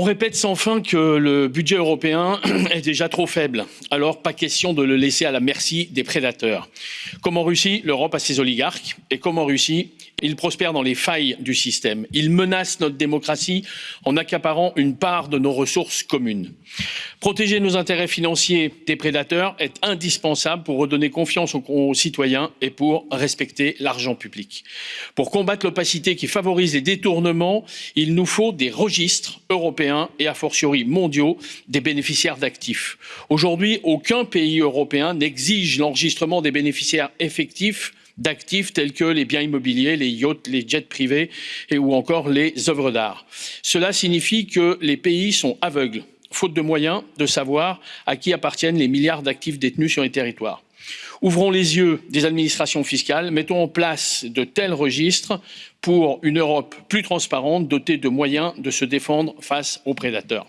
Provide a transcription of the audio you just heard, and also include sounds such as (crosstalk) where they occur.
On répète sans fin que le budget européen (clears throat) est déjà trop faible, alors pas question de le laisser à la merci des prédateurs. Comme en Russie, l'Europe a ses oligarques, et comme en Russie, il prospère dans les failles du système. Il menace notre démocratie en accaparant une part de nos ressources communes. Protéger nos intérêts financiers des prédateurs est indispensable pour redonner confiance aux citoyens et pour respecter l'argent public. Pour combattre l'opacité qui favorise les détournements, il nous faut des registres européens et a fortiori mondiaux des bénéficiaires d'actifs. Aujourd'hui, aucun pays européen n'exige l'enregistrement des bénéficiaires effectifs d'actifs tels que les biens immobiliers, les yachts, les jets privés et, ou encore les œuvres d'art. Cela signifie que les pays sont aveugles, faute de moyens de savoir à qui appartiennent les milliards d'actifs détenus sur les territoires. Ouvrons les yeux des administrations fiscales, mettons en place de tels registres pour une Europe plus transparente, dotée de moyens de se défendre face aux prédateurs.